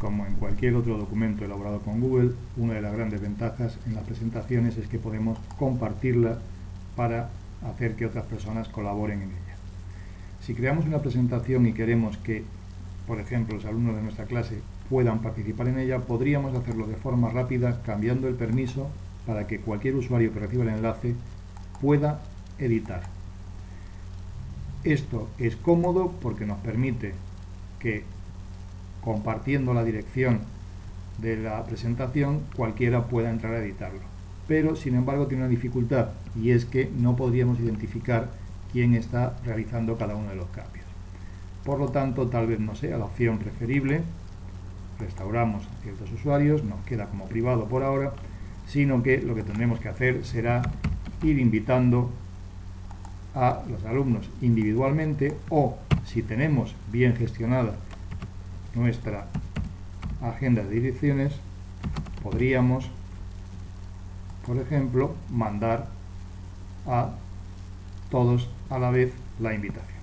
como en cualquier otro documento elaborado con Google, una de las grandes ventajas en las presentaciones es que podemos compartirla para hacer que otras personas colaboren en ella. Si creamos una presentación y queremos que, por ejemplo, los alumnos de nuestra clase puedan participar en ella, podríamos hacerlo de forma rápida cambiando el permiso para que cualquier usuario que reciba el enlace pueda editar. Esto es cómodo porque nos permite que compartiendo la dirección de la presentación cualquiera pueda entrar a editarlo. Pero sin embargo tiene una dificultad y es que no podríamos identificar quién está realizando cada uno de los cambios. Por lo tanto, tal vez no sea la opción preferible, restauramos a ciertos usuarios, nos queda como privado por ahora, sino que lo que tendremos que hacer será ir invitando a los alumnos individualmente o si tenemos bien gestionada nuestra agenda de direcciones podríamos por ejemplo mandar a todos a la vez la invitación